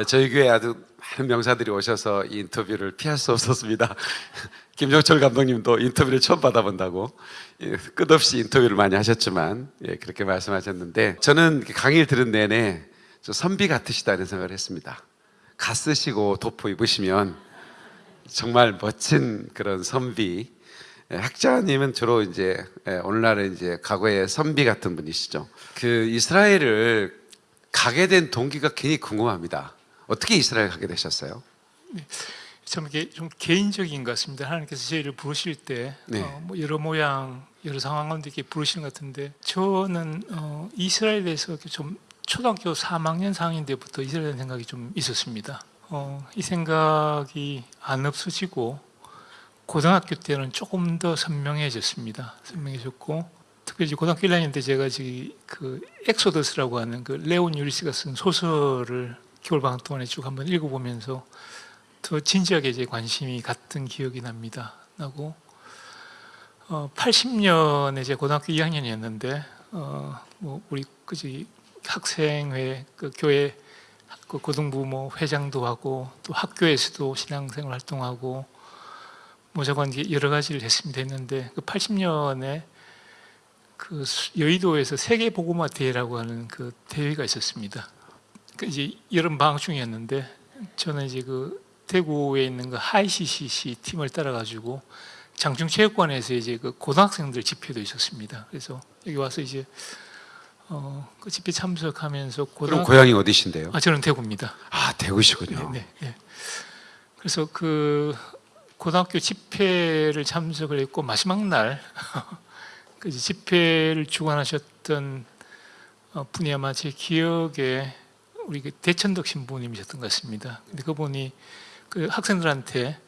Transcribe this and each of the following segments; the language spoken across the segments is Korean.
에, 저희 교회 아주 많은 명사들이 오셔서 이 인터뷰를 피할 수 없었습니다. 김종철 감독님도 인터뷰를 처음 받아본다고 예, 끝없이 인터뷰를 많이 하셨지만 예, 그렇게 말씀하셨는데 저는 강의를 들은 내내 저 선비 같으시다는 생각을 했습니다. 가 쓰시고 도포 입으시면 정말 멋진 그런 선비. 예, 학자님은 주로 이제 예, 오늘날은 이제 과거의 선비 같은 분이시죠. 그 이스라엘을 가게 된 동기가 괜히 궁금합니다. 어떻게 이스라엘 가게 되셨어요? 참 이게 좀 개인적인 것 같습니다. 하나님께서 저희를 부르실 때 네. 어, 뭐 여러 모양 여러 상황 가운데 이렇게 부르시는 것 같은데 저는 어, 이스라엘에서 좀 초등학교 3학년 4학년 때부터 이스라엘 생각이 좀 있었습니다. 어, 이 생각이 안 없어지고 고등학교 때는 조금 더 선명해졌습니다. 선명해졌고 특별히 고등학교 1학년 때 제가 지금 그 엑소더스라고 하는 그 레온 유리스가 쓴 소설을 겨울방학 동안에 쭉 한번 읽어보면서 더 진지하게 이제 관심이 갔던 기억이 납니다. 나고 어, 80년에 제 고등학교 2학년이었는데 어, 뭐 우리 그지 학생회 그 교회 그 고등부 뭐 회장도 하고 또 학교에서도 신앙생활 활동하고 뭐 저건 여러 가지를 했습니다 했는데 그 80년에 그 수- 여의도에서 세계 보고마 대회라고 하는 그 대회가 있었습니다. 그 이제 여름 방학 중이었는데 저는 이제 그 대구에 있는 그 하이CCC 팀을 따라 가지고 장충체육관에서 이제 그 고등학생들 집회도 있었습니다. 그래서 여기 와서 이제 어, 그 집회 참석하면서 고등학 고향이 어디신데요? 아 저는 대구입니다. 아 대구시군요. 네, 네, 네. 그래서 그 고등학교 집회를 참석을 했고 마지막 날 그 집회를 주관하셨던 어, 분이 아마 제 기억에 우리 그 대천덕 신부님이셨던 것 같습니다. 근데 그분이 그 학생들한테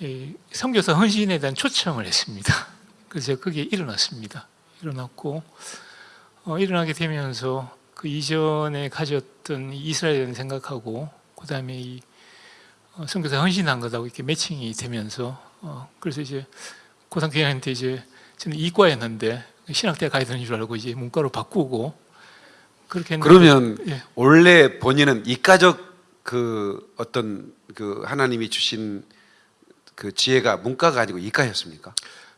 이 선교사 헌신에 대한 초청을 했습니다. 그래서 거기에 일어났습니다. 일어났고 어, 일어나게 되면서 그 이전에 가졌던 이 이스라엘을 생각하고 그 다음에 이 어, 선교사 헌신한 것하고 이렇게 매칭이 되면서 어, 그래서 이제 고등학교 2학년 때 이제 저는 이과였는데 신학대 가야 되는 줄 알고 이제 문과로 바꾸고 그렇게 했는데 그러면 예. 원래 본인은 이과적 그 어떤 그 하나님이 주신 그 지혜가 문과가 아니고 이과였습니까?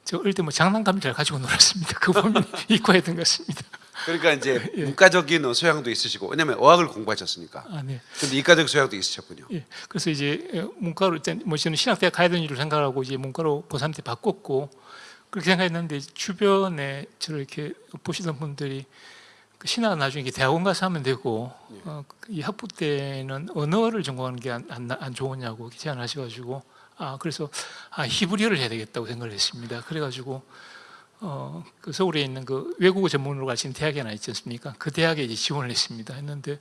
저 어릴 때뭐 장난감 잘 가지고 놀았습니다. 그 보면 이과였던 것 같습니다. 그러니까 이제 예. 문과적인 소양도 있으시고 왜냐면 어학을 공부하셨으니까. 아, 네. 근데 이과적 소양도 있으셨군요. 예. 그래서 이제 예, 문과로 일단 뭐 저는 신학대학 가야 되는 줄 생각하고 이제 문과로 고3 때 바꿨고 그렇게 생각했는데 주변에 저를 이렇게 보시던 분들이 그 신학은 나중에 대학원 가서 하면 되고 어, 이 학부 때는 언어를 전공하는 게안 안, 안 좋으냐고 제안하셔가지고 아 그래서 아 히브리어를 해야 되겠다고 생각을 했습니다. 그래가지고 어, 그 서울에 있는 그 외국어 전문으로 가르치는 대학이 하나 있지 않습니까? 그 대학에 이제 지원을 했습니다. 했는데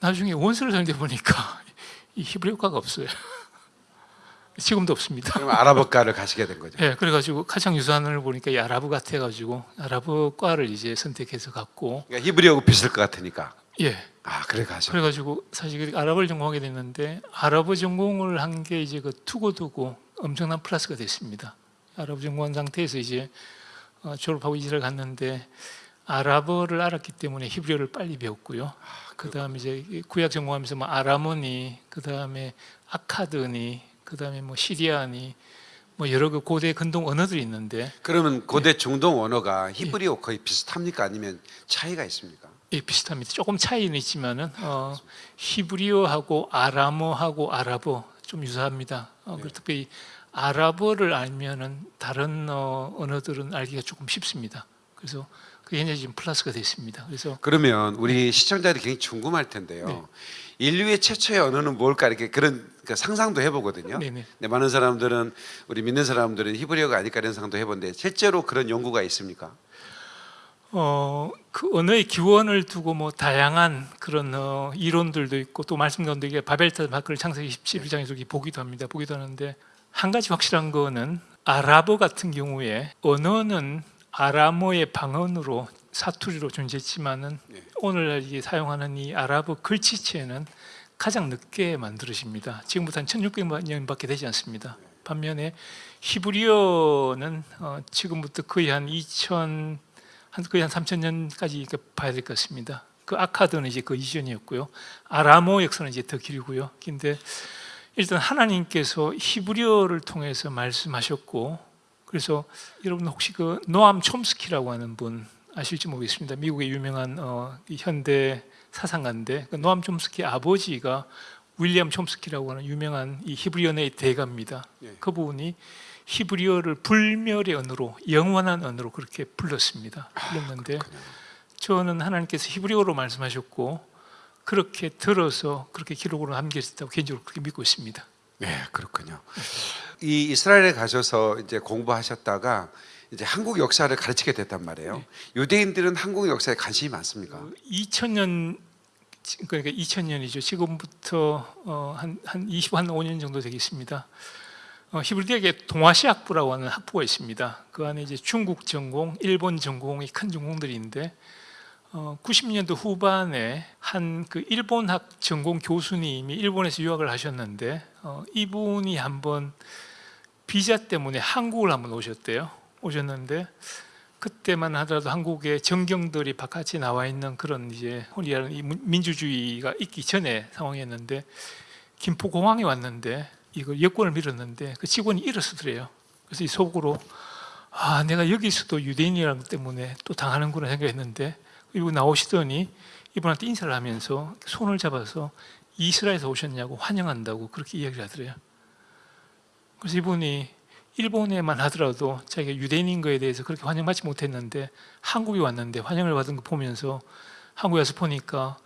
나중에 원서를 설대 보니까 이 히브리어과가 없어요. 지금도 없습니다. 그러면 아랍어과를 가시게 된 거죠. 예, 그래가지고 가창 유산을 보니까 이 아랍어 같아가지고 아랍어과를 이제 선택해서 갔고, 그러니까 히브리어고 비슷할 것 같으니까. 예, 아 그래 가죠. 그래 가지고 사실 그 아랍어를 전공하게 됐는데 아랍어 전공을 한 게 이제 그 두고두고 엄청난 플러스가 됐습니다. 아랍어 전공한 상태에서 이제 어, 졸업하고 이스라엘 갔는데 아랍어를 알았기 때문에 히브리어를 빨리 배웠고요. 그 다음에 이제 이 구약 전공하면서 뭐 아라모니, 그 다음에 아카드니, 그 다음에 뭐 시리아니, 뭐 여러 그 고대 근동 언어들이 있는데 그러면 고대 중동 언어가 히브리어 거의 비슷합니까? 아니면 차이가 있습니까? 예, 비슷합니다. 조금 차이는 있지만은 어, 히브리어하고 아람어하고 아랍어 좀 유사합니다. 어, 그리고 특별히 아랍어를 알면은 다른 어, 언어들은 알기가 조금 쉽습니다. 그래서 그게 굉장히 지금 플러스가 됐습니다. 그래서 그러면 우리 시청자들이 굉장히 궁금할 텐데요. 네. 인류의 최초의 언어는 뭘까 이렇게 그런 그 상상도 해보거든요. 네네. 근데 많은 사람들은 우리 믿는 사람들은 히브리어가 아닐까 이런 상상도 해보는데 실제로 그런 연구가 있습니까? 어, 그 언어의 기원을 두고 뭐 다양한 그런 어, 이론들도 있고 또 말씀 가운데 이게 바벨탑 밖을 창세기 11장에서 이렇게 보기도 합니다. 보기도 하는데 한 가지 확실한 거는 아랍어 같은 경우에 언어는 아람어의 방언으로 사투리로 존재했지만은 네. 오늘날 이게 사용하는 이 아랍어 글씨체는 가장 늦게 만들어집니다. 지금부터 한 1600년밖에 되지 않습니다. 반면에 히브리어는 어, 지금부터 거의 한 2000, 한 거의 한 3000년까지 봐야 될 것 같습니다. 그 아카드는 이제 그 이전이었고요. 아라모 역사는 이제 더 길고요. 근데 일단 하나님께서 히브리어를 통해서 말씀하셨고 그래서 여러분 혹시 그 노암 촘스키라고 하는 분 아실지 모르겠습니다. 미국의 유명한 어, 이 현대 사상가인데 그 노암 촘스키 아버지가 윌리엄 촘스키라고 하는 유명한 이 히브리어의 대가입니다. 예. 그분이 히브리어를 불멸의 언어로 영원한 언어로 그렇게 불렀습니다. 불렀는데 저는 하나님께서 히브리어로 말씀하셨고 그렇게 들어서 그렇게 기록으로 남겨졌다고 개인적으로 그렇게 믿고 있습니다. 네, 그렇군요. 이 이스라엘에 가셔서 이제 공부하셨다가 이제 한국 역사를 가르치게 됐단 말이에요. 유대인들은 한국 역사에 관심이 많습니까? 2000년 그러니까 2000년이죠. 지금부터 어, 한한 20, 한 5년 정도 되겠습니다. 어, 히브리 대학에 동아시학부라고 하는 학부가 있습니다. 그 안에 이제 중국 전공, 일본 전공이 큰 전공들인데 어, 90년도 후반에 한 그 일본학 전공 교수님이 일본에서 유학을 하셨는데 어, 이분이 한번 비자 때문에 한국을 한번 오셨대요. 오셨는데 그때만 하더라도 한국의 정경들이 바깥에 나와 있는 그런 이제 혼이라는 이 민주주의가 있기 전에 상황이었는데 김포공항에 왔는데 이거 여권을 밀었는데 그 직원이 일어서더래요. 그래서 이 속으로 아 내가 여기서도 유대인이라는 것 때문에 또 당하는구나 생각했는데 그리고 나오시더니 이분한테 인사를 하면서 손을 잡아서 이스라엘에서 오셨냐고 환영한다고 그렇게 이야기를 하더래요. 그래서 이분이 일본에만 하더라도 자기가 유대인인 거에 대해서 그렇게 환영받지 못했는데 한국에 왔는데 환영을 받은 거 보면서 한국에 와서 보니까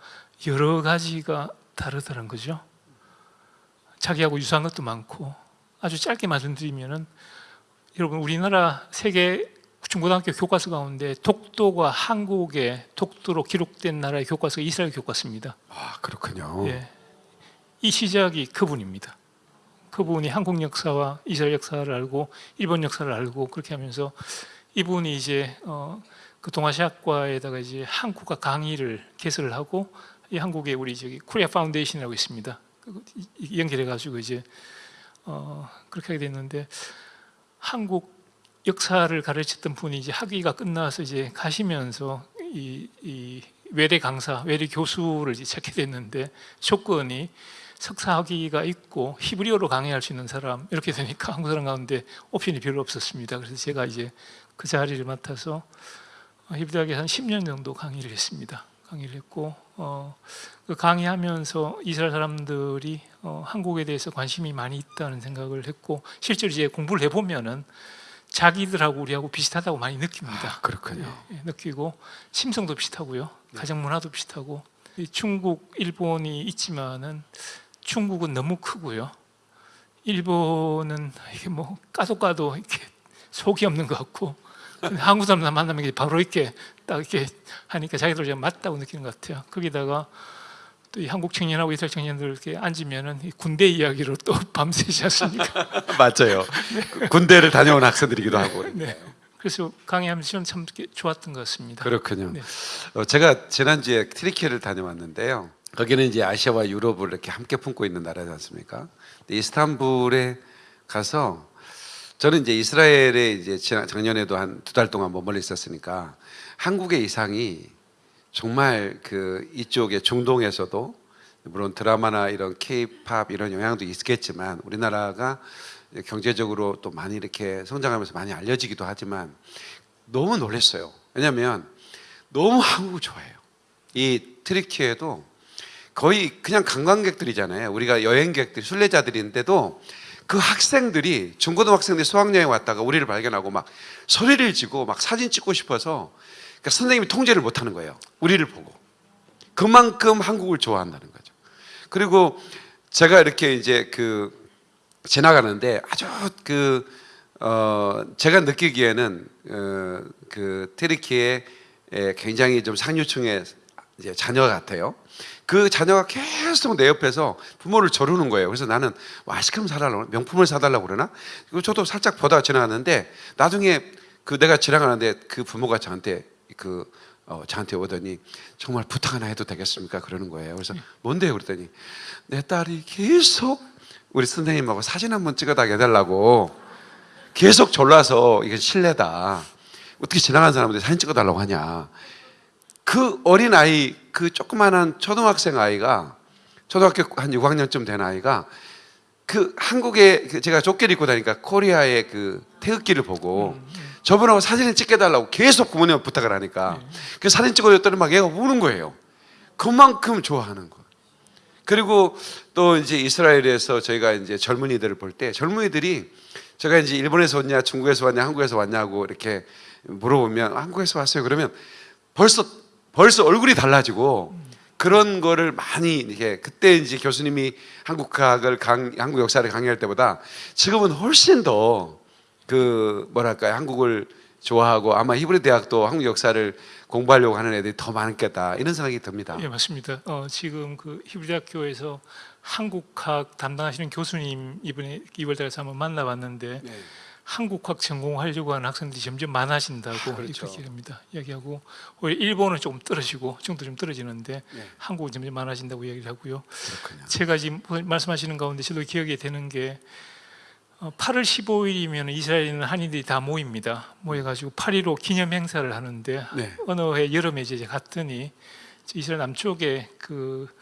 여러 가지가 다르다는 거죠. 자기하고 유사한 것도 많고 아주 짧게 말씀드리면은 여러분 우리나라 세계 중고등학교 교과서 가운데 독도가 한국의 독도로 기록된 나라의 교과서가 이스라엘 교과서입니다. 아, 그렇군요. 예. 이 시작이 그분입니다. 그분이 한국 역사와 이스라엘 역사를 알고 일본 역사를 알고 그렇게 하면서 이분이 이제 어, 그 동아시아과에다가 이제 한국어 강의를 개설을 하고 이 한국에 우리 저기 Korea Foundation이라고 있습니다. 그 연결해 가지고 이제 어, 그렇게 하게 됐는데 한국 역사를 가르쳤던 분이 이제 학위가 끝나서 이제 가시면서 이, 이 외래 강사, 외래 교수를 이제 찾게 됐는데 조건이 석사 학위가 있고 히브리어로 강의할 수 있는 사람 이렇게 되니까 한국 사람 가운데 옵션이 별로 없었습니다. 그래서 제가 이제 그 자리를 맡아서 히브리 대학에 한 10년 정도 강의를 했습니다. 강의를 했고 어, 그 강의하면서 이스라엘 사람들이 어, 한국에 대해서 관심이 많이 있다는 생각을 했고 실제로 이제 공부를 해보면은 자기들하고 우리하고 비슷하다고 많이 느낍니다. 아, 그렇군요. 예, 느끼고 심성도 비슷하고요, 가정 문화도 비슷하고 이 중국, 일본이 있지만은 중국은 너무 크고요. 일본은 이게 뭐 까도 까도 이렇게 속이 없는 것 같고 한국 사람 만나면 바로 이렇게 딱 이렇게 하니까 자기들 좀 맞다고 느끼는 것 같아요. 거기다가 또 이 한국 청년하고 이스라엘 청년들 이렇게 앉으면은 이 군대 이야기로 또 밤새지 않습니까? 맞아요. 군대를 다녀온 학생들이기도 하고. 네. 그래서 강의하면서 참 좋았던 것 같습니다. 그렇군요. 네. 어, 제가 지난주에 트리키를 다녀왔는데요. 거기는 이제 아시아와 유럽을 이렇게 함께 품고 있는 나라지 않습니까? 이스탄불에 가서 저는 이제 이스라엘에 이제 지난 작년에도 한 두 달 동안 머물러 있었으니까 한국의 이상이 정말 그 이쪽에 중동에서도 물론 드라마나 이런 K-팝 이런 영향도 있겠지만 우리나라가 경제적으로 또 많이 이렇게 성장하면서 많이 알려지기도 하지만 너무 놀랐어요. 왜냐하면 너무 한국을 좋아해요. 이 트리키에도 거의 그냥 관광객들이잖아요. 우리가 여행객들, 순례자들인데도 그 학생들이 중고등학생들이 수학여행 왔다가 우리를 발견하고 막 소리를 지고 막 사진 찍고 싶어서 그러니까 선생님이 통제를 못 하는 거예요. 우리를 보고. 그만큼 한국을 좋아한다는 거죠. 그리고 제가 이렇게 이제 그 지나가는데 아주 그, 어, 제가 느끼기에는 어, 그 트리키의 에, 굉장히 좀 상류층의 이제 자녀 같아요. 그 자녀가 계속 내 옆에서 부모를 저르는 거예요. 그래서 나는 뭐 아이스크림 사달라고 명품을 사달라고 그러나? 그리고 저도 살짝 보다가 지나갔는데 나중에 그 내가 지나가는데 그 부모가 저한테 그 어, 저한테 오더니 정말 부탁 하나 해도 되겠습니까? 그러는 거예요. 그래서 뭔데요? 그랬더니 내 딸이 계속 우리 선생님하고 사진 한 번 찍어다가 해달라고 계속 졸라서 이게 실례다. 어떻게 지나가는 사람한테 사진 찍어달라고 하냐. 그 어린 아이, 그 조그만한 초등학생 아이가 초등학교 한 6학년쯤 된 아이가 그 한국에 그 제가 조끼를 입고 다니까 코리아의 그 태극기를 보고 저분하고 사진을 찍게 달라고 계속 부모님 부탁을 하니까 그 사진 찍어줬더니 막 얘가 우는 거예요. 그만큼 좋아하는 거. 그리고 또 이제 이스라엘에서 저희가 이제 젊은이들을 볼 때 젊은이들이 제가 이제 일본에서 왔냐, 중국에서 왔냐, 한국에서 왔냐고 이렇게 물어보면 한국에서 왔어요. 그러면 벌써 벌써 얼굴이 달라지고 그런 거를 많이 이렇게 그때 이제 교수님이 한국학을 강, 한국 역사를 강의할 때보다 지금은 훨씬 더 그 뭐랄까요 한국을 좋아하고 아마 히브리 대학도 한국 역사를 공부하려고 하는 애들이 더 많겠다 이런 생각이 듭니다. 예, 맞습니다. 어, 지금 그 히브리 대학교에서 한국학 담당하시는 교수님 이번에 2월달에 한번 만나봤는데 네. 한국학 전공하려고 하는 학생들이 점점 많아진다고 아, 그렇죠. 이렇게 합니다. 이야기하고 오히려 일본은 조금 떨어지고 정도 좀 떨어지는데 네. 한국은 점점 많아진다고 이야기를 하고요. 그렇군요. 제가 지금 말씀하시는 가운데 저도 기억이 되는 게 어, 8월 15일이면 이스라엘 있는 한인들이 다 모입니다. 모여가지고 8.15 기념 행사를 하는데 네. 어느 해 여름에 이제 갔더니 이스라엘 남쪽에 그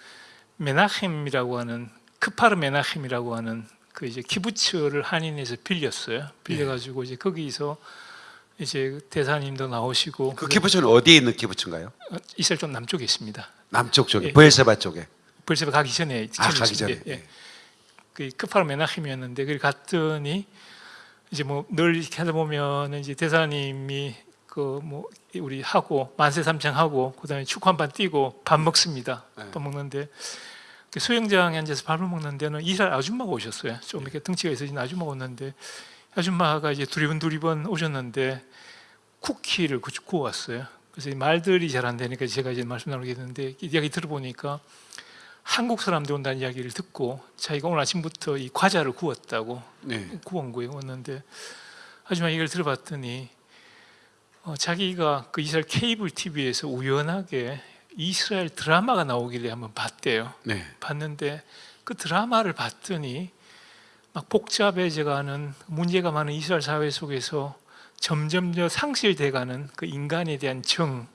메나헴이라고 하는 크파르 메나헴이라고 하는 그 이제 키부츠를 한인에서 빌렸어요. 빌려가지고 이제 거기서 이제 대사님도 나오시고 그 키부츠는 어디에 있는 키부츠인가요? 어, 이스라엘 좀 남쪽에 있습니다. 남쪽 쪽에 예. 부엘세바 쪽에. 벌써 가기 전에 아 가기. 전에. 예. 그 크파르 메나힘이었는데 거기 갔더니 이제 뭐 늘 이렇게 하다 보면 이제 대사님이 그 뭐 우리 하고 만세 삼창 하고 그다음에 축구 한 판 뛰고 밥 먹습니다. 네. 밥 먹는데 그 수영장에 앉아서 밥을 먹는 데는 이스라엘 아줌마가 오셨어요. 좀 이렇게 등치가 있으신 아줌마가 오는데 아줌마가 이제 두리번 두리번 오셨는데 쿠키를 구- 구워왔어요. 그래서 이 말들이 잘 안 되니까 제가 이제 말씀 나누게 됐는데 이 이야기 들어보니까 한국 사람들 온다는 이야기를 듣고 자기가 오늘 아침부터 이 과자를 구웠다고 네. 구운 거예요. 왔는데 아줌마 얘기를 들어봤더니 어, 자기가 그 이스라엘 케이블 TV에서 우연하게 이스라엘 드라마가 나오길래 한번 봤대요. 네. 봤는데 그 드라마를 봤더니 막 복잡해져가는 문제가 많은 이스라엘 사회 속에서 점점 더 상실돼가는 그 인간에 대한 정,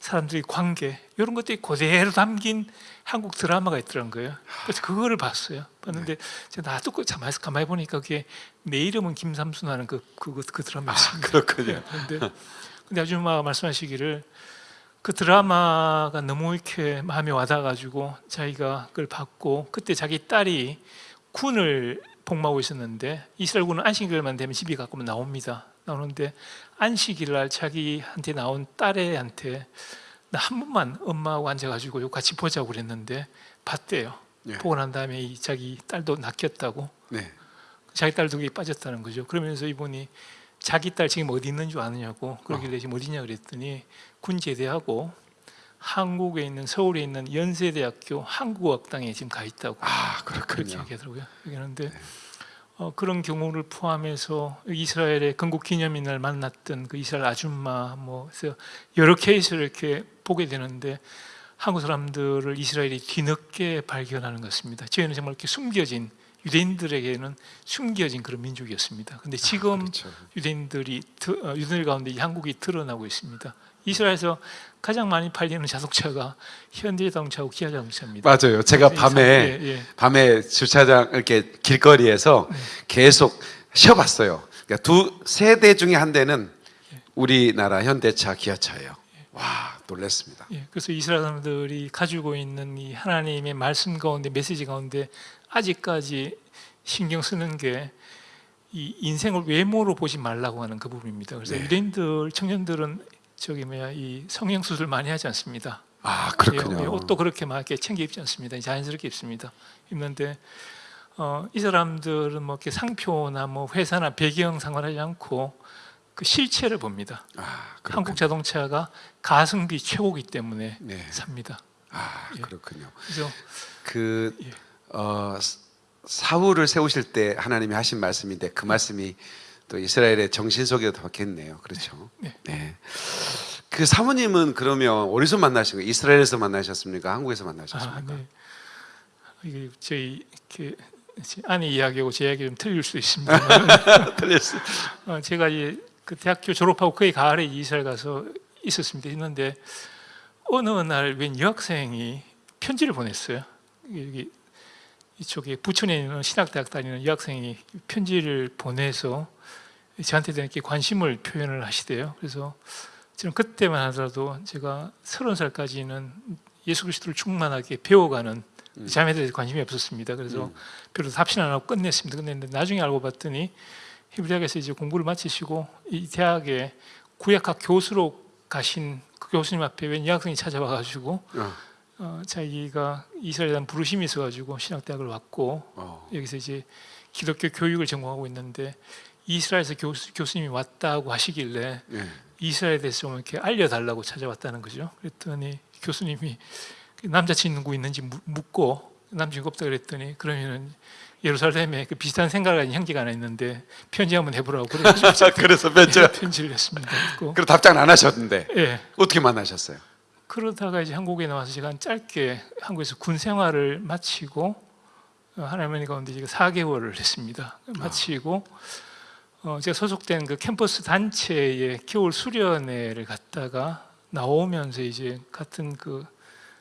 사람들의 관계 이런 것들이 그대로 담긴 한국 드라마가 있더란 거예요. 그래서 그거를 봤어요. 봤는데 제가 나도 그 가만히, 가만히 보니까 그게 내 이름은 김삼순하는 그, 그, 그, 그 드라마였습니다. 그렇군요. 근데, 근데 아줌마가 말씀하시기를 그 드라마가 너무 이렇게 마음에 와닿아가지고 자기가 그걸 받고 그때 자기 딸이 군을 복무하고 있었는데 이스라엘 군은 안식일만 되면 집에 가끔 나옵니다. 나오는데 안식일 날 자기한테 나온 딸애한테 나 한 번만 엄마하고 앉아가지고 요 같이 보자고 그랬는데 봤대요. 네. 보고 난 다음에 이 자기 딸도 낚였다고 네. 자기 딸도 거기 빠졌다는 거죠. 그러면서 이분이 자기 딸 지금 어디 있는 줄 아느냐고 그러길래 지금 어디냐 그랬더니 군 제대하고 한국에 있는 서울에 있는 연세대학교 한국어학당에 지금 가 있다고 아 그렇게. 얘기하더라고요. 얘기하는데 어, 그런 경우를 포함해서 이스라엘의 건국 기념일 날 만났던 그 이스라엘 아줌마 뭐 여러 케이스를 이렇게 보게 되는데 한국 사람들을 이스라엘이 뒤늦게 발견하는 것입니다. 저희는 정말 이렇게 숨겨진 유대인들에게는 숨겨진 그런 민족이었습니다. 근데 지금 그렇죠. 유대인들이 드- 어, 유대인들 가운데 이 한국이 드러나고 있습니다. 이스라엘에서 가장 많이 팔리는 자동차가 현대 자동차하고 기아 자동차입니다. 맞아요. 제가 밤에 예, 예. 밤에 주차장 이렇게 길거리에서 계속 쉬어봤어요. 그러니까 두 세 대 중에 한 대는 우리나라 현대차, 기아차예요. 와 놀랐습니다. 예, 그래서 이스라엘 사람들이 가지고 있는 이 하나님의 말씀 가운데 메시지 가운데 아직까지 신경 쓰는 게 이 인생을 외모로 보지 말라고 하는 그 부분입니다. 그래서 네. 유대인들 청년들은 저기 뭐야 이 성형 수술 많이 하지 않습니다. 아 예, 그렇군요. 예, 옷도 그렇게 막 이렇게 챙겨 입지 않습니다. 자연스럽게 입습니다. 입는데 어, 이 사람들은 뭐 이렇게 상표나 뭐 회사나 배경 상관하지 않고 그 실체를 봅니다. 아. 한국 자동차가 가성비 최고기 때문에 네. 삽니다. 아 예. 그렇군요. 그래서 그 예. 어, 사울을 세우실 때 하나님이 하신 말씀인데 그 말씀이 또 이스라엘의 정신 속에도 박혔네요. 그렇죠. 네. 네. 그 사모님은 그러면 어디서 만나신 거예요? 이스라엘에서 만나셨습니까? 한국에서 아, 만나셨습니까? 네. 이게 저희 이렇게 제 아내 이야기하고 제 이야기 좀 틀릴 수 있습니다. 틀렸어요. 어, 제가 이제 그 대학교 졸업하고 거의 가을에 이스라엘 가서 있었습니다. 있는데 어느 날 웬 여학생이 편지를 보냈어요. 여기 이쪽에 부천에 있는 신학대학 다니는 여학생이 편지를 보내서 저한테 이렇게 관심을 표현을 하시대요. 그래서 저는 그때만 하더라도 제가 서른 살까지는 예수 그리스도를 충만하게 배워가는 자매에 대해서 관심이 없었습니다. 그래서 별로 답신 안 하고 끝냈습니다. 끝냈는데 나중에 알고 봤더니 히브리학에서 이제 공부를 마치시고 이 대학에 구약학 교수로 가신 그 교수님 앞에 웬 여학생이 찾아와가지고 어. 어, 자기가 이스라엘에 대한 부르심이 있어가지고 신학대학을 왔고 어. 여기서 이제 기독교 교육을 전공하고 있는데 이스라엘에서 교수, 교수님이 왔다고 하시길래 예. 이스라엘에 대해서 좀 이렇게 알려달라고 찾아왔다는 거죠. 그랬더니 교수님이 그 남자친구 있는지 묻- 묻고 남자친구 없다 그랬더니 그러면은 예루살렘에 그 비슷한 생각을 가진 형제가 하나 있는데 편지 한번 해보라고 그래가지고 제가 그래서 몇 편지를 했습니다. 그리고 그리고 답장 안 하셨는데 예. 어떻게 만나셨어요? 그러다가 이제 한국에 나와서 제가 짧게 한국에서 군 생활을 마치고 어, 하나님 가운데 제가 4개월을 했습니다. 마치고 어, 제가 소속된 그 캠퍼스 단체의 겨울 수련회를 갔다가 나오면서 이제 같은 그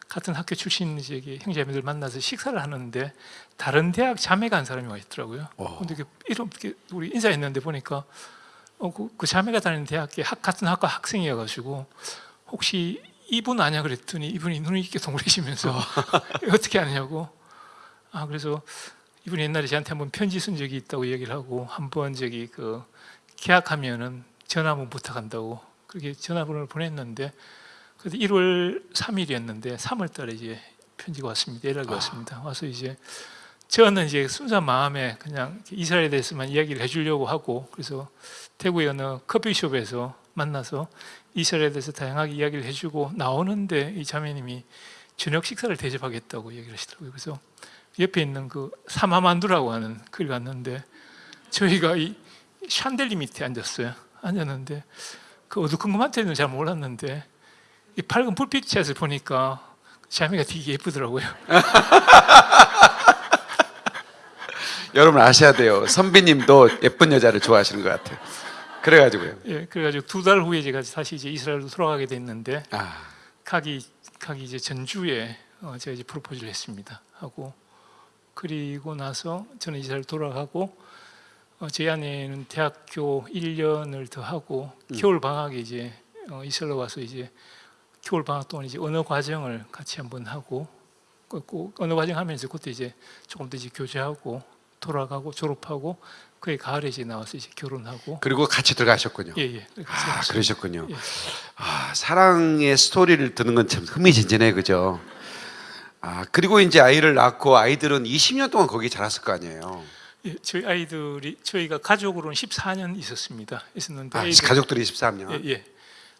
같은 학교 출신 이제 형제자매들 만나서 식사를 하는데 다른 대학 자매가 한 사람이 와 있더라고요. 어. 근데 이렇게 우리 인사했는데 보니까 어, 그, 그 자매가 다니는 대학의 학, 같은 학과 학생이어가지고 혹시 이분 아냐 그랬더니 이분이 눈을 이렇게 동그리시면서 어떻게 아냐고. 아 그래서 이분이 옛날에 저한테 한번 편지 쓴 적이 있다고 얘기를 하고 한번 저기 그 계약하면은 전화 한번 부탁한다고 그렇게 전화번호를 보냈는데 그래서 1월 3일이었는데 3월 달에 이제 편지가 왔습니다. 연락이 왔습니다. 와서 이제 저는 이제 순수한 마음에 그냥 이스라엘에 대해서만 이야기를 해주려고 하고 그래서 태국의 어느 커피숍에서 만나서 이스라엘에 대해서 다양하게 이야기를 해주고 나오는데 이 자매님이 저녁 식사를 대접하겠다고 얘기를 하시더라고요. 그래서 옆에 있는 그 사마만두라고 하는 그를 갔는데 저희가 이 샨델리 밑에 앉았어요. 앉았는데 그 어두컴컴한 때는 잘 몰랐는데 이 밝은 불빛샷을 보니까 자매가 되게 예쁘더라고요. 여러분 아셔야 돼요. 선비님도 예쁜 여자를 좋아하시는 것 같아요. 그래가지고요. 예, 그래가지고 두 달 후에 제가 다시 이제 이스라엘로 돌아가게 됐는데 아, 가기 가기 이제 전주에 어, 제가 이제 프로포즈를 했습니다. 하고 그리고 나서 저는 이스라엘 돌아가고 어, 제 아내는 대학교 1년을 더 하고 겨울 방학에 이제 어, 이스라엘 와서 이제 겨울 방학 동안 이제 언어 과정을 같이 한번 하고 그- 그 언어 과정 하면서 그때 이제 조금 더 이제 교제하고 돌아가고 졸업하고 그해 가을에 이제 나와서 이제 결혼하고 그리고 같이 들어가셨군요. 예 예 아, 그러셨군요. 예. 아, 사랑의 스토리를 듣는 건 참 흥미진진해, 그죠? 아, 그리고 이제 아이를 낳고 아이들은 20년 동안 거기 자랐을 거 아니에요. 예, 저희 아이들이 저희가 가족으로는 14년 있었습니다. 있었는데 아, 아이들, 가족들이 13년. 예, 예.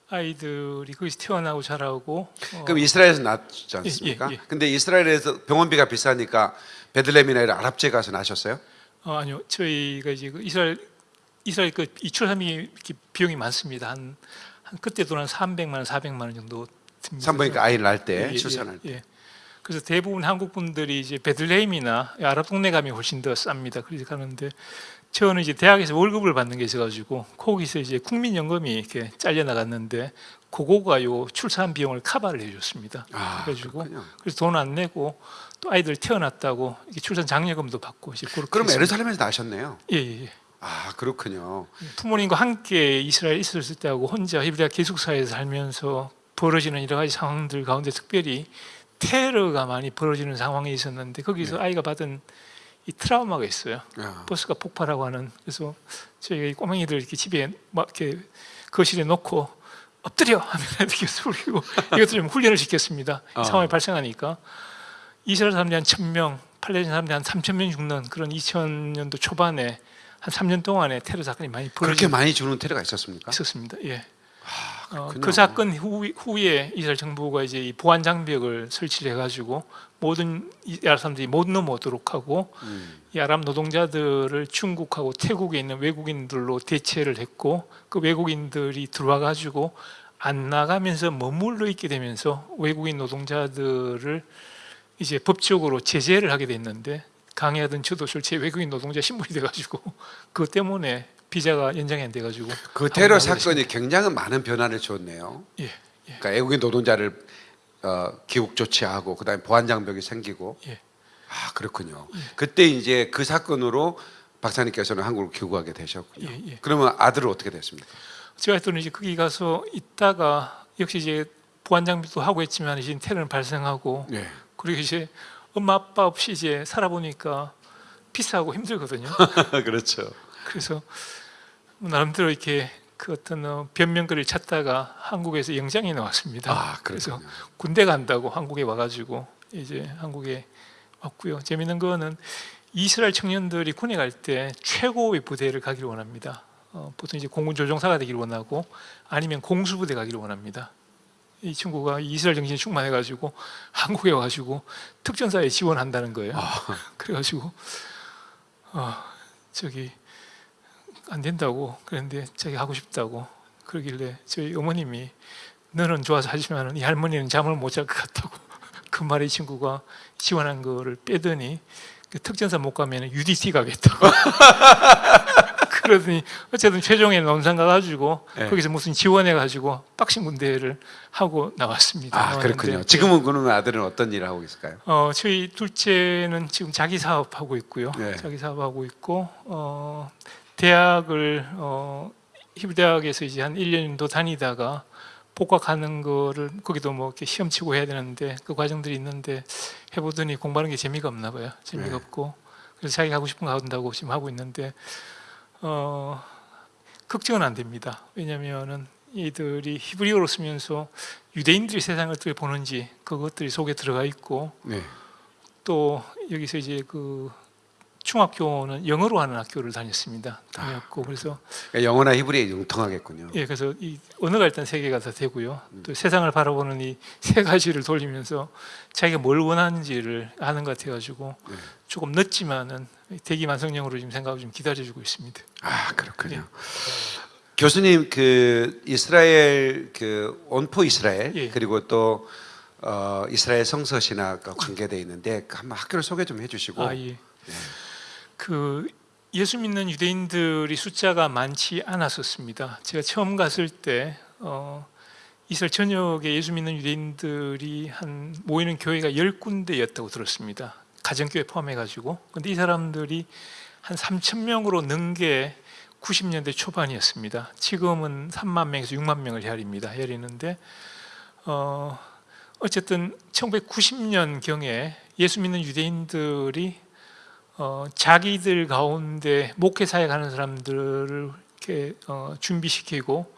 아이들이 거기서 태어나고 자라고 어, 그럼 이스라엘에서 낳지 않습니까? 예, 예. 근데 이스라엘에서 병원비가 비싸니까 베들레헴이나 이런 아랍지에 가서 낳으셨어요? 어, 아니요 저희가 이제 그 이스라엘 이스라엘 그 이출함이 이렇게 비용이 많습니다. 한, 한 그때 돈한 300만 원, 400만 원 정도 듭니다. 산부인과 아이를 낳을 때, 예, 예, 출산할 때. 예. 그래서 대부분 한국 분들이 이제 베들레헴이나 아랍 동네 가면 훨씬 더 쌉니다. 그래서 가는데 저는 이제 대학에서 월급을 받는 게 있어가지고 거기서 이제 국민연금이 이렇게 잘려 나갔는데 그거가 요 출산 비용을 카바를 해줬습니다. 아, 그래가지고. 그래서 돈 안 내고 또 아이들 태어났다고 출산 장려금도 받고 그럼. 에르살렘에서 낳으셨네요. 예, 예, 예. 아, 그렇군요. 부모님과 함께 이스라엘 에 있었을 때하고 혼자 히브리아 기숙사에서 살면서 벌어지는 여러 가지 상황들 가운데 특별히 테러가 많이 벌어지는 상황이 있었는데 거기서 아이가 받은 이 트라우마가 있어요. 아, 버스가 폭발하고 하는 그래서 저희가 이 꼬맹이들 이렇게 집에 막 이렇게 거실에 놓고 엎드려 하면 이렇게 소리고 이것도 좀 훈련을 시켰습니다. 어. 상황이 발생하니까 이스라엘 사람들이 한 천명 팔레스타인 사람들이 한 3천 명 죽는 그런 2000년도 초반에 한 3년 동안에 테러 사건이 많이 그렇게 벌어지고 많이 주는 테러가 있었습니까? 있었습니다. 예. 어, 그렇군요. 그 사건 후, 후에 이스라엘 정부가 이제 이 보안 장벽을 설치를 해가지고 모든 이 아랍 사람들이 못 넘어오도록 하고 음. 이 아랍 노동자들을 중국하고 태국에 있는 외국인들로 대체를 했고 그 외국인들이 들어와 가지고 안 나가면서 머물러 있게 되면서 외국인 노동자들을 이제 법적으로 제재를 하게 됐는데 강의하던 저도 실제 외국인 노동자 신분이 돼가지고 그것 때문에 비자가 연장이 안 돼가지고 그 테러 사건이 굉장히 많은 변화를 줬네요. 예, 예. 그러니까 외국인 노동자를 어, 기국 조치하고 그다음에 보안 장벽이 생기고 예. 아 그렇군요. 그때 이제 그 사건으로 박사님께서는 한국으로 귀국하게 되셨군요. 예, 예. 그러면 아들은 어떻게 됐습니까? 제가 했더니 이제 거기 가서 있다가 역시 이제 보안 장비도 하고 했지만 이제 테러는 발생하고 네. 그리고 이제 엄마 아빠 없이 이제 살아보니까 비싸고 힘들거든요. 그렇죠. 그래서 뭐 나름대로 이렇게 그 어떤 어, 변명거리를 찾다가 한국에서 영장이 나왔습니다. 아 그래서. 군대 간다고 한국에 와가지고 이제 한국에 왔고요. 재밌는 거는 이스라엘 청년들이 군에 갈 때 최고의 부대를 가기를 원합니다. 어, 보통 이제 공군 조종사가 되기를 원하고 아니면 공수부대 가기를 원합니다. 이 친구가 이스라엘 정신이 충만해가지고 한국에 와가지고 특전사에 지원한다는 거예요. 그래가지고 어, 저기 안 된다고 그랬는데 자기 하고 싶다고 그러길래 저희 어머님이 너는 좋아서 하지만 이 할머니는 잠을 못 잘 것 같다고 그 말에 이 친구가 지원한 거를 빼더니 그 특전사 못 가면 UDT 가겠다고 그러더니 어쨌든 최종에 논산 가가지고 네. 거기서 무슨 지원해가지고 박싱 군대를 하고 나왔습니다. 아 그렇군요. 지금은 그러면 아들은 어떤 일을 하고 있을까요? 어, 저희 둘째는 지금 자기 사업 하고 있고요. 네. 자기 사업 하고 있고 어, 대학을 어, 히브리 대학에서 이제 한 1년 정도 다니다가 복학하는 거를 거기도 뭐 이렇게 시험 치고 해야 되는데 그 과정들이 있는데 해보더니 공부하는 게 재미가 없나 봐요. 재미가 네. 없고 그래서 자기가 하고 싶은 거 한다고 지금 하고 있는데 어, 걱정은 안 됩니다. 왜냐하면은 이들이 히브리어로 쓰면서 유대인들이 세상을 어떻게 보는지 그것들이 속에 들어가 있고 네. 또 여기서 이제 그 중학교는 영어로 하는 학교를 다녔습니다. 다녔고 그래서 그러니까 영어나 히브리에 융통하겠군요. 예 그래서 이 언어가 일단 세 개가 다 되고요. 또 세상을 바라보는 이 세 가지를 돌리면서 자기가 뭘 원하는지를 아는 것 같아가지고 네. 조금 늦지만은 대기만성령으로 지금 생각을 좀 기다려주고 있습니다. 아 그렇군요. 교수님 그 이스라엘 그 온포 이스라엘 예. 그리고 또 어, 이스라엘 성서 신학과 관계돼 있는데 그 한번 학교를 소개 좀 해주시고 아 예. 그 예수 믿는 유대인들이 숫자가 많지 않았었습니다. 제가 처음 갔을 때 어, 이스라엘 전역에 예수 믿는 유대인들이 한 모이는 교회가 열 군데였다고 들었습니다. 가정교회 포함해 가지고. 근데 이 사람들이 한 3천 명으로 는 게 90년대 초반이었습니다. 지금은 3만 명에서 6만 명을 헤아립니다. 헤아리는데 어, 어쨌든 1990년 경에 예수 믿는 유대인들이 어, 자기들 가운데 목회 사역 하는 사람들을 이렇게 어, 준비시키고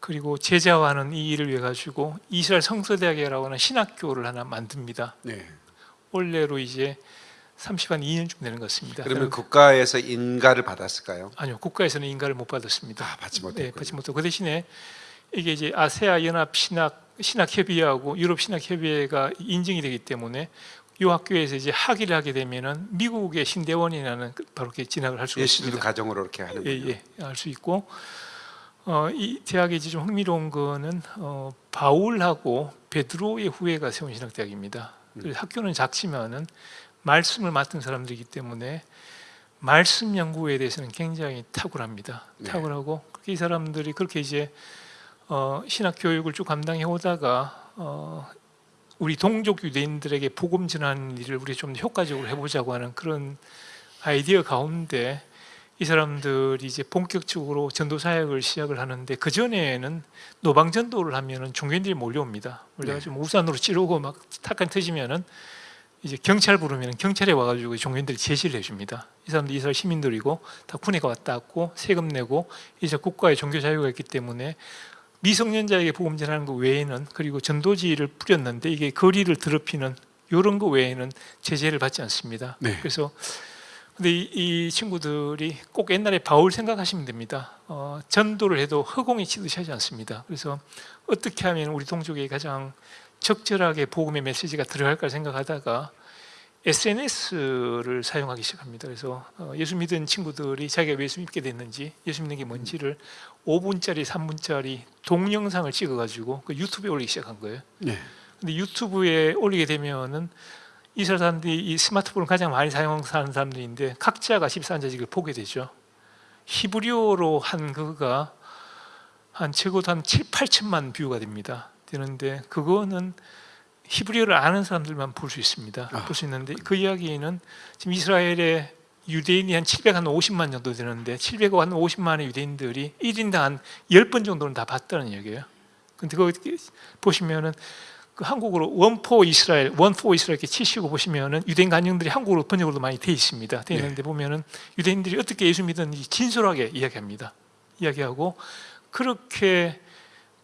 그리고 제자화하는 이 일을 위해 가지고 이스라엘 성서대학이라고 하는 신학교를 하나 만듭니다. 네. 올해로 이제 30한 2년쯤 되는 것 같습니다. 그러면 국가에서 인가를 받았을까요? 아니요 국가에서는 인가를 못 받았습니다. 아 받지 네, 못했군요. 받지 못하고 그 대신에 이게 이제 아세아 연합 신학 신학 협의회하고 유럽 신학 협의회가 인증이 되기 때문에 이 학교에서 이제 학위를 하게 되면은 미국의 신대원이라는 그 바로 이렇게 진학을 할 수가 있습니다. 가정으로 이렇게 하는군요. 예, 예, 알수 있고 어, 이 대학에 이제 좀 흥미로운 거는 어, 바울하고 베드로의 후예가 세운 신학대학입니다. 그래서 학교는 작지만은 말씀을 맡은 사람들이기 때문에 말씀 연구에 대해서는 굉장히 탁월합니다. 네. 탁월하고 이 사람들이 그렇게 이제 어, 신학 교육을 쭉 감당해 오다가 어, 우리 동족 유대인들에게 복음 전하는 일을 우리 좀 효과적으로 해보자고 하는 그런 아이디어 가운데 이 사람들이 이제 본격적으로 전도 사역을 시작을 하는데 그 전에는 노방 전도를 하면은 종교인들이 몰려옵니다. 몰려가지고 뭐 우산으로 찌르고 막 탁한 터지면은 이제 경찰 부르면 경찰에 와가지고 종교인들이 제시를 해줍니다. 이 사람들 이스라엘 시민들이고 다 군에 왔다 갔고 세금 내고 이제 국가의 종교 자유가 있기 때문에 미성년자에게 복음 전하는 것 외에는 그리고 전도지를 뿌렸는데 이게 거리를 더럽히는 이런 거 외에는 제재를 받지 않습니다. 네. 그래서 근데 이, 이 친구들이 꼭 옛날에 바울 생각하시면 됩니다. 어, 전도를 해도 허공에 치듯이 하지 않습니다. 그래서 어떻게 하면 우리 동족에 가장 적절하게 복음의 메시지가 들어갈까 생각하다가 SNS를 사용하기 시작합니다. 그래서 어, 예수 믿은 친구들이 자기가 왜 예수 믿게 됐는지, 예수 믿는 게 뭔지를 5분짜리, 3분짜리 동영상을 찍어가지고 그 유튜브에 올리기 시작한 거예요. 네. 근데 유튜브에 올리게 되면은 이 사람들이 이 스마트폰을 가장 많이 사용하는 사람들인데 각자가 집사 앉아 이걸 보게 되죠. 히브리어로 한 그거가 한 적어도 한 7, 8천만 뷰가 됩니다. 되는데 그거는 히브리어를 아는 사람들만 볼 수 있습니다. 아, 볼수 있는데 그 이야기는 지금 이스라엘에 유대인이 한 750만 정도 되는데 750만의 유대인들이 1인당 한 10번 정도는 다 봤다는 얘기예요. 근데 그거 보시면은 그 한국어로 원포 이스라엘, 원포 이스라엘 이렇게 치시고 보시면은 유대인 간증들이 한국어로 번역으로도 많이 돼 있습니다. 돼 있는데 보면은 유대인들이 어떻게 예수 믿었는지 진솔하게 이야기합니다. 이야기하고 그렇게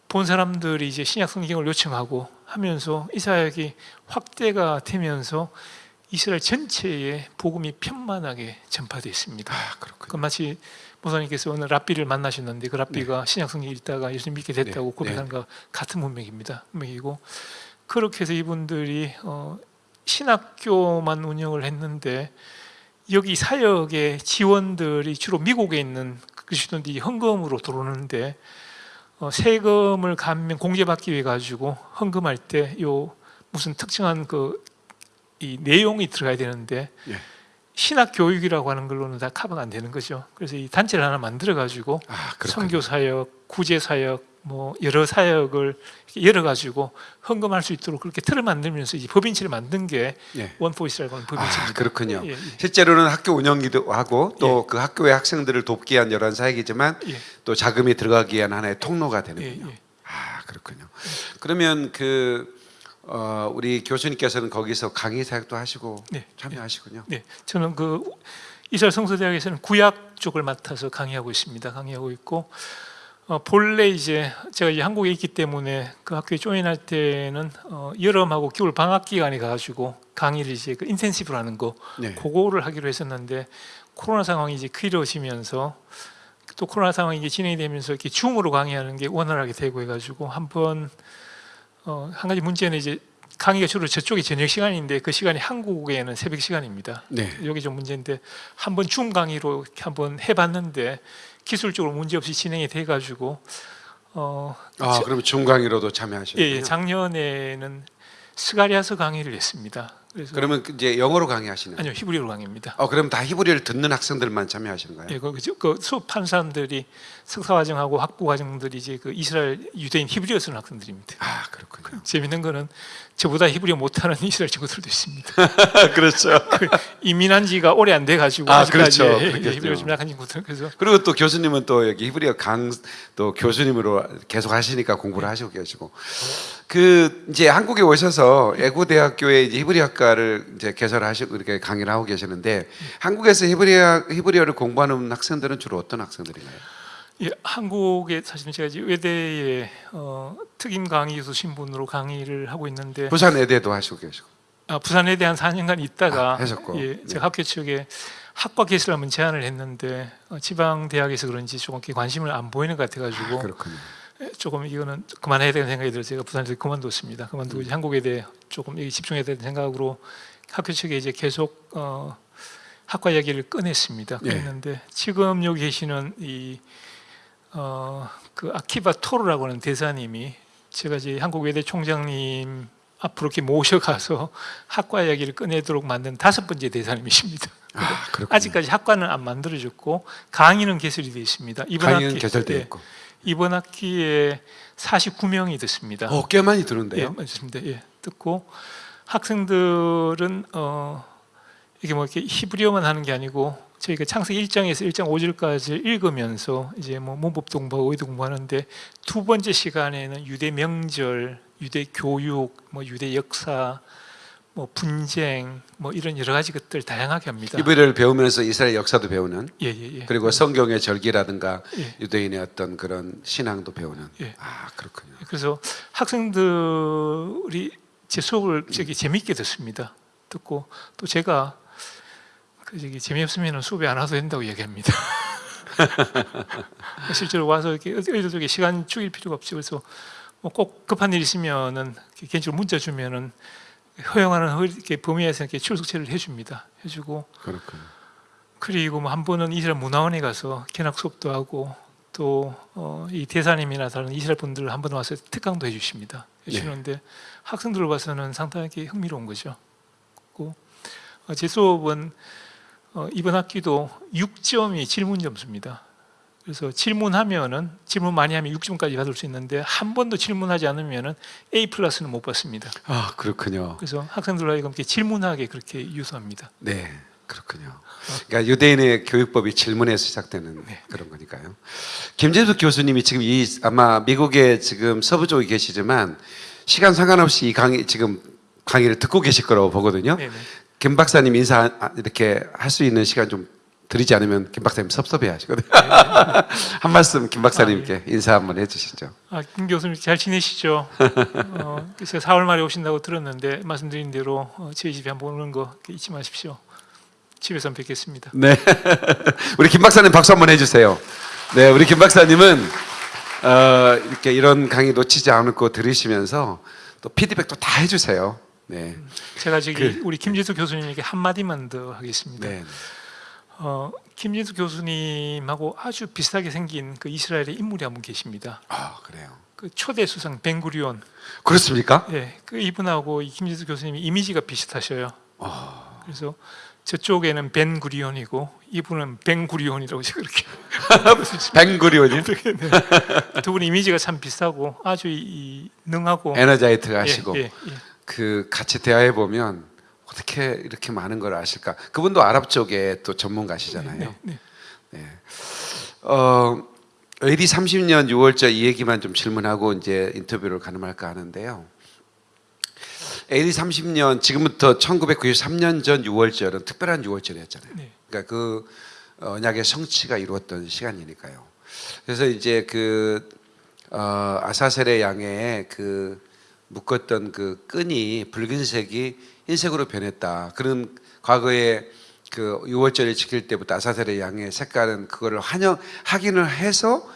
본 사람들이 이제 신약 성경을 요청하고 하면서 이사야기 확대가 되면서 이스라엘 전체에 복음이 편만하게 전파되어 있습니다. 아 그렇군요. 그 마치 모사님께서 오늘 랍비를 만나셨는데 그 랍비가 신약 성경 읽다가 예수님 믿게 됐다고 네, 고백하는 것 같은 문맥입니다. 문맥이고 그렇게 해서 이분들이 어, 신학교만 운영을 했는데 여기 사역의 지원들이 주로 미국에 있는 그리스도인들이 헌금으로 들어오는데 어, 세금을 감면 공제받기 위해 가지고 헌금할 때 요 무슨 특정한 그 이 내용이 들어가야 되는데 예. 신학 교육이라고 하는 걸로는 다 커버가 안 되는 거죠. 그래서 이 단체를 하나 만들어 가지고 아. 선교 사역, 구제 사역, 뭐 여러 사역을 이렇게 열어 가지고 헌금할 수 있도록 그렇게 틀을 만들면서 이 법인치를 만든 게 예. 원포이스라고 하는 법인치입니다. 아 그렇군요. 예, 예, 실제로는 학교 운영기도 하고 또 그 학교의 학생들을 돕기 위한 여러 사역이지만 예, 또 자금이 들어가기 위한 하나의 통로가 예, 되는군요. 예. 아 그렇군요. 그러면 그 어, 우리 교수님께서는 거기서 강의 사역도 하시고 네, 참여하시군요. 네, 저는 그 이스라엘 성서대학에서는 구약 쪽을 맡아서 강의하고 있습니다. 강의하고 있고 어, 본래 이제 제가 이제 한국에 있기 때문에 그 학교에 조인할 때는 어, 여름하고 겨울 방학 기간에 가가지고 강의를 이제 그 인텐시브로 하는 거 네. 그거를 하기로 했었는데 코로나 상황이 이제 길어지면서 또 코로나 상황이 이제 진행이 되면서 이렇게 줌으로 강의하는 게 원활하게 되고 해가지고 한번 어, 한 가지 문제는 이제 강의가 주로 저쪽이 저녁 시간인데 그 시간이 한국에는 새벽 시간입니다. 네. 여기 좀 문제인데 한번 줌 강의로 한번 해봤는데 기술적으로 문제 없이 진행이 돼가지고 어, 아 저- 그러면 중강의로도 예, 참여하시는군요. 예, 작년에는 스가리아서 강의를 했습니다. 그러면 이제 영어로 강의하시는. 아니요 히브리어로 강의입니다. 어 그럼 다 히브리어를 듣는 학생들만 참여하시는 거예요? 예, 그, 그, 그 수업한 사람들이 석사 과정하고 학부 과정들이 이제 그 이스라엘 유대인 히브리어 쓰는 학생들입니다. 아 그렇군요. 재밌는 거는 저보다 히브리어 못하는 이스라엘 친구들도 있습니다. 그렇죠. 그 이민한 지가 오래 안 돼 가지고 아, 아직까지 그렇죠. 예, 예. 히브리어 좀 약한 친구들 그래서 그리고 또 교수님은 또 여기 히브리어 강 또 교수님으로 계속 하시니까 공부를 하시고 계시고 그 이제 한국에 오셔서 애고 대학교에 이제 히브리어 학과를 이제 개설하시고 이렇게 강의를 하고 계시는데 한국에서 히브리어 히브리어를 공부하는 학생들은 주로 어떤 학생들인가요? 예, 한국에 사실은 제가 이제 외대에 어, 특임 강의 교수 신분으로 강의를 하고 있는데 부산 애대도 하시고 계시고 아, 부산에 대한 4년간 있다가 아, 하셨고. 예, 네. 제가 학교 측에 학과 한번 제안을 했는데 어, 지방 대학에서 그런지 조금 관심을 안 보이는 것 같아가지고 아, 그렇군요. 예, 조금 이거는 그만해야 되는 생각이 들어서 제가 부산에서 그만뒀습니다. 음. 그만두고 이제 한국에 대해 조금 집중해야 되는 생각으로 학교 측에 이제 계속 어, 학과 이야기를 꺼냈습니다. 예. 꺼냈는데 지금 여기 계시는 이 어, 그 아키바 토르라고 하는 대사님이 제가 이제 한국 외대 총장님 앞으로 이렇게 모셔가서 학과 이야기를 꺼내도록 만든 다섯 번째 대사님이십니다. 아. 아직까지 학과는 안 만들어졌고 강의는 개설이 되어 있습니다. 이번 강의는 개설되어 예, 있고 이번 학기에 49명이 듣습니다. 어, 꽤 많이 예, 들은데요. 맞습니다. 예, 듣고 학생들은 어, 이게 뭐 이렇게 히브리어만 하는 게 아니고 저희가 창세기 1장에서 1장 5절까지 읽으면서 이제 뭐 문법도 공부하고 의도 공부하는데 두 번째 시간에는 유대 명절, 유대 교육, 뭐 유대 역사, 뭐 분쟁, 뭐 이런 여러 가지 것들 다양하게 합니다. 히브리어를 배우면서 이스라엘 역사도 배우는 예, 예, 예. 그리고 성경의 절기라든가 예. 유대인의 어떤 그런 신앙도 배우는. 예. 아 그렇군요. 그래서 학생들이 제 수업을 저기 재미있게 듣습니다. 듣고 또 제가 그 저기 재미없으면 수업에 안 와도 된다고 얘기합니다. 실제로 와서 이렇게 어디 저기 시간 죽일 필요가 없지 그래서 뭐 꼭 급한 일 있으면은 개인적으로 문자 주면은 허용하는 허- 이렇게 범위에서 이렇게 출석체를 해줍니다. 해주고 그렇군요. 그리고 뭐 한 번은 이스라엘 문화원에 가서 견학 수업도 하고 또이 대사님이나 다른 이스라엘 분들 한 번 와서 특강도 해주십니다. 해주는데 학생들을 봐서는 상당히 흥미로운 거죠. 어, 제 수업은 어, 이번 학기도 6점이 질문 점수입니다. 그래서 질문하면은 질문 많이 하면 6점까지 받을 수 있는데 한 번도 질문하지 않으면은 A 플러스는 못 받습니다. 아 그렇군요. 그래서 하여금 이렇게 질문하게 그렇게 유도합니다. 네, 그렇군요. 그러니까 유대인의 교육법이 질문에서 시작되는 네. 그런 거니까요. 김재수 교수님이 지금 이 아마 미국에 지금 서부 쪽에 계시지만 시간 상관없이 이 강의 지금 강의를 듣고 계실 거라고 보거든요. 네네. 김 박사님 인사 아, 이렇게 할 수 있는 시간 좀 드리지 않으면 김 박사님 섭섭해 하시거든요. 한 말씀 김 박사님께 인사 한번 해주시죠. 아, 김 교수님 잘 지내시죠? 어, 제가 4월 말에 오신다고 들었는데 말씀드린 대로 어, 저희 집에 한번 오는 거 잊지 마십시오. 집에서 뵙겠습니다. 네. 우리 김 박사님 박수 한번 해주세요. 네, 우리 김 박사님은 어, 이렇게 이런 강의 놓치지 않고 들으시면서 또 피드백도 다 해주세요. 네. 제가 저기 우리 김지수 교수님에게 한 마디만 더 하겠습니다. 네. 어, 김진수 교수님하고 아주 비슷하게 생긴 그 이스라엘의 인물이 한 분 계십니다. 아, 그래요. 그 초대 수상 벤구리온. 그렇습니까? 예, 그 이분하고 이 김진수 교수님이 이미지가 비슷하셔요. 그래서 저쪽에는 벤구리온이고 이분은 벤구리온이라고 제가 그렇게 뱅구리온이 두분 이미지가 참 비슷하고 아주 이, 이 능하고 에너자이트가 하시고 예, 예, 예. 그 같이 대화해 보면 어떻게 이렇게 많은 걸 아실까? 그분도 아랍 쪽에 또 전문가시잖아요. 네, 네. 어, AD 30년 6월절 이 얘기만 좀 질문하고 이제 인터뷰를 가능할까 하는데요. AD 30년 지금부터 1993년 전 6월절은 특별한 6월절이었잖아요. 네. 그러니까 그 언약의 성취가 이루어졌던 시간이니까요. 그래서 이제 그 어, 아사셀의 양에 그 묶었던 그 끈이 붉은색이 흰색으로 변했다. 그런 과거에 그 6월절을 지킬 때부터 아사셀의 양의 색깔은 그거를 환영 확인을 해서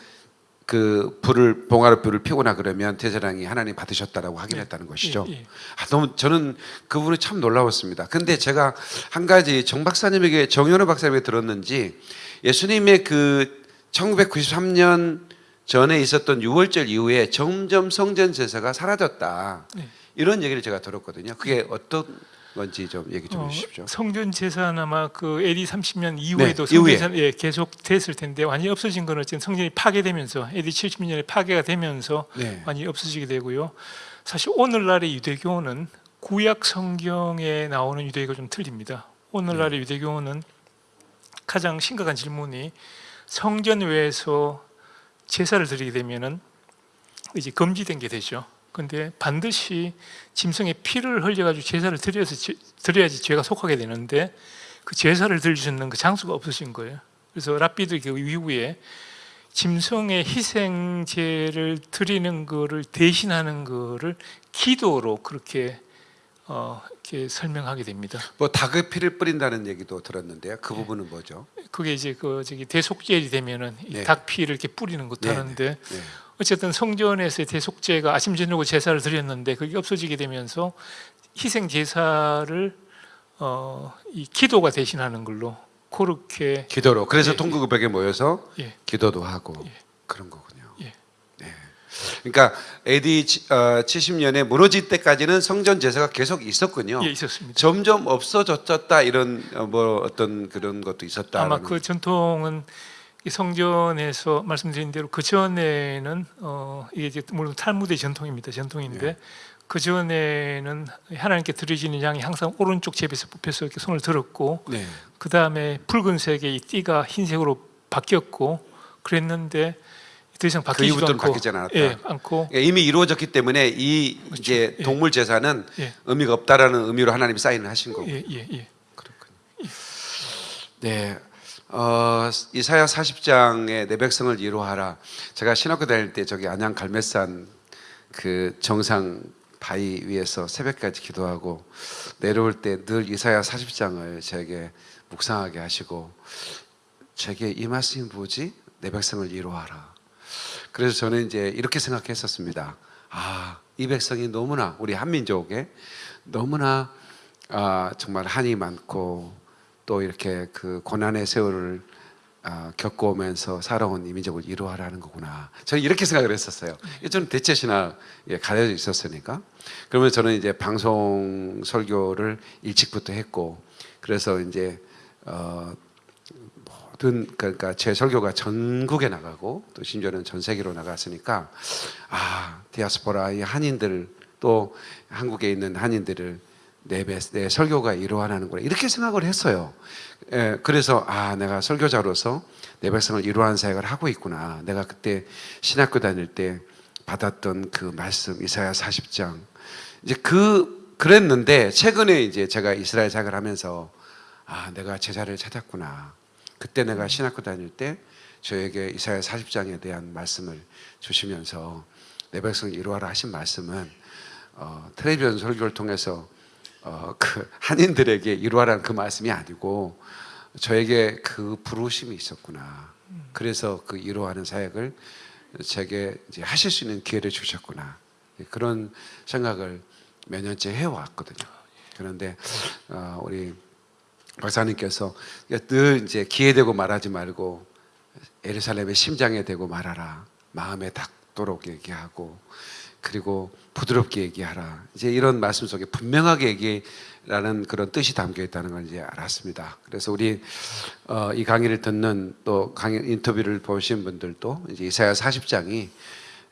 그 불을 봉화로 불을 피우거나 그러면 대제랑이 하나님 받으셨다라고 확인했다는 것이죠. 예, 예. 아, 너무 저는 그분이 참 놀라웠습니다. 근데 제가 한 가지 정 박사님에게 정현호 박사님에게 들었는지 예수님의 그 1993년 전에 있었던 6월절 이후에 점점 성전 제사가 사라졌다. 네. 이런 얘기를 제가 들었거든요. 그게 어떤 건지 좀 얘기 좀 어, 해주십시오. 성전 제사는 아마 그 AD 30년 이후에도 네, 성전. 제사 예, 계속 됐을 텐데 완전히 없어진 거는 지금 성전이 파괴되면서 AD 70년에 파괴가 되면서 네. 완전히 없어지게 되고요. 사실 오늘날의 유대교는 구약 성경에 나오는 유대교가 좀 틀립니다. 오늘날의 네. 유대교는 가장 심각한 질문이 성전 외에서 제사를 드리게 되면은 이제 금지된 게 되죠. 근데 반드시 짐승의 피를 흘려가지고 제사를 드려서 제- 드려야지 죄가 속하게 되는데 그 제사를 있는 그 장소가 없어진 거예요. 그래서 랍비들 그 이후에 짐승의 희생제를 드리는 거를 대신하는 거를 기도로 그렇게 어, 이렇게 설명하게 됩니다. 뭐 닭의 피를 뿌린다는 얘기도 들었는데요. 네. 그 부분은 뭐죠? 그게 이제 그 저기 대속제일이 되면은 이 네. 닭 피를 이렇게 뿌리는 것도 네, 하는데 네. 어쨌든 성전에서의 대속제가 아침 저녁으로 제사를 드렸는데 그게 없어지게 되면서 희생 제사를 어, 이 기도가 대신하는 걸로 그렇게 기도로. 그래서 예, 통구벽에 모여서 예, 기도도 하고 예. 그런 거군요. 예. 네. 그러니까 AD 70년에 무너질 때까지는 성전 제사가 계속 있었군요. 예 있었습니다. 점점 없어졌다 이런 어, 뭐 어떤 그런 것도 있었다. 아마 그 전통은 이 성전에서 말씀드린 대로 그 전에는 어, 이게 이제 물론 탈무드의 전통입니다. 전통인데 예. 그 전에는 하나님께 드려지는 양이 항상 오른쪽 제비에서 뽑혀서 이렇게 손을 들었고 네. 그 다음에 붉은색의 이 띠가 흰색으로 바뀌었고 그랬는데 더 이상 그 바뀌지도 이후부터는 않고 바뀌지 않았다. 예, 않고 그러니까 이미 이루어졌기 때문에 이 이제 예. 동물 제사는 예. 의미가 없다라는 의미로 하나님이 사인을 하신 거고. 예, 예, 예. 그렇군요. 네. 어, 이사야 40장의 내 백성을 이루하라. 제가 신학교 다닐 때 저기 안양 갈매산 그 정상 바위 위에서 새벽까지 기도하고 내려올 때 늘 이사야 40장을 제게 묵상하게 하시고 제게 이 말씀이 뭐지? 내 백성을 이루하라. 그래서 저는 이제 이렇게 생각했었습니다. 아, 이 백성이 너무나 우리 한민족에 너무나 아, 정말 한이 많고 또 이렇게 그 고난의 세월을 아, 겪어오면서 살아온 이민족을 이루하라는 거구나. 저는 이렇게 생각을 했었어요. 저는 대체 신학에 가려져 있었으니까. 그러면 저는 이제 방송 설교를 일찍부터 했고, 그래서 이제 어, 뭐 모든 그러니까 제 설교가 전국에 나가고 또 심지어는 전 세계로 나갔으니까 아 디아스포라 이 한인들 또 한국에 있는 한인들을 내, 배- 내 설교가 이루어나는구나 이렇게 생각을 했어요. 예, 그래서 아 내가 설교자로서 내 백성을 이루어하는 사역을 하고 있구나. 내가 그때 신학교 다닐 때 받았던 그 말씀 이사야 40장 이제 그 그랬는데 최근에 이제 제가 이스라엘 사역을 하면서 아 내가 제자를 찾았구나. 그때 내가 신학교 다닐 때 저에게 이사야 40장에 대한 말씀을 주시면서 내 백성을 이루어라 하신 말씀은 어, 텔레비전 설교를 통해서 어, 그 한인들에게 이루어라는 그 말씀이 아니고 저에게 그 부르심이 있었구나. 그래서 그 이루어하는 사역을 제게 이제 하실 수 있는 기회를 주셨구나. 그런 생각을 몇 년째 해왔거든요. 그런데 어, 우리 박사님께서 늘 이제 기회되고 말하지 말고 예루살렘의 심장에 대고 말하라. 마음에 닿도록 얘기하고 그리고 부드럽게 얘기하라. 이제 이런 말씀 속에 분명하게 얘기라는 그런 뜻이 담겨 있다는 걸 이제 알았습니다. 그래서 우리 어, 이 강의를 듣는 또 강의 인터뷰를 보신 분들도 이제 이사야 40장이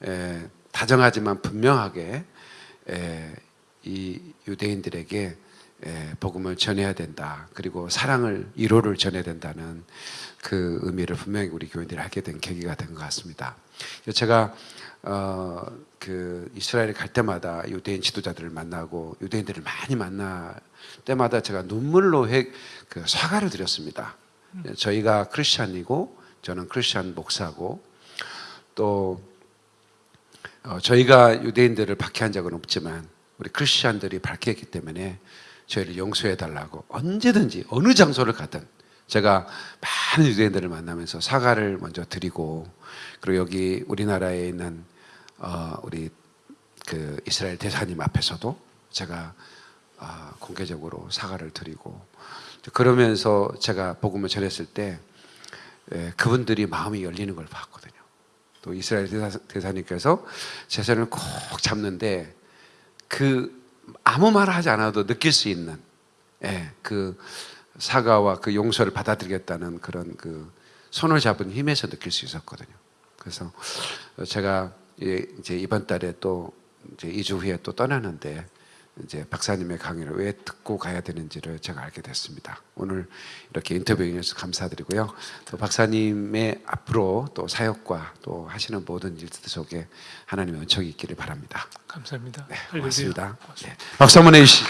에, 다정하지만 분명하게 에, 이 유대인들에게 에, 복음을 전해야 된다. 그리고 사랑을 이로를 전해야 된다는 그 의미를 분명히 우리 교인들이 하게 된 계기가 된 것 같습니다. 제가 어, 그 이스라엘에 갈 때마다 유대인 지도자들을 만나고 유대인들을 많이 만날 때마다 제가 눈물로 해, 그 사과를 드렸습니다. 저희가 크리스찬이고 저는 크리스찬 목사고 또 어, 저희가 유대인들을 박해한 적은 없지만 우리 크리스찬들이 박해했기 때문에 저희를 용서해 달라고 언제든지 어느 장소를 가든 제가 많은 유대인들을 만나면서 사과를 먼저 드리고 그리고 여기 우리나라에 있는 어, 우리 그 이스라엘 대사님 앞에서도 제가 아, 공개적으로 사과를 드리고 그러면서 제가 복음을 전했을 때 예, 그분들이 마음이 열리는 걸 봤거든요. 또 이스라엘 대사, 대사님께서 제 손을 꼭 잡는데 그 아무 말 하지 않아도 느낄 수 있는 예, 그 사과와 그 용서를 받아들이겠다는 그런 그 손을 잡은 힘에서 느낄 수 있었거든요. 그래서 제가 예, 이제 이번 달에 또 이제 2주 후에 또 떠나는데 이제 박사님의 강의를 왜 듣고 가야 되는지를 제가 알게 됐습니다. 오늘 이렇게 인터뷰 해주셔서 감사드리고요. 또 박사님의 앞으로 또 사역과 또 하시는 모든 일들 속에 하나님의 은총이 있기를 바랍니다. 감사합니다. 네, 알려주세요. 고맙습니다. 네, 박수 한번 해주시죠.